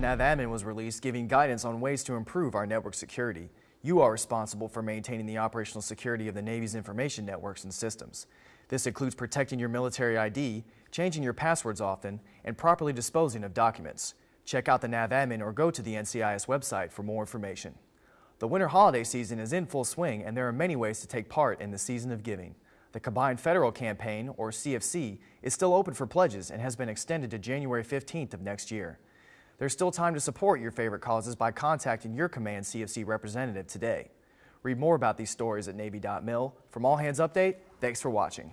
NAVADMIN was released giving guidance on ways to improve our network security. You are responsible for maintaining the operational security of the Navy's information networks and systems. This includes protecting your military ID, changing your passwords often, and properly disposing of documents. Check out the NAVADMIN or go to the NCIS website for more information. The winter holiday season is in full swing and there are many ways to take part in the season of giving. The Combined Federal Campaign, or CFC, is still open for pledges and has been extended to January 15th of next year. There's still time to support your favorite causes by contacting your Command CFC representative today. Read more about these stories at Navy.mil. From All Hands Update, thanks for watching.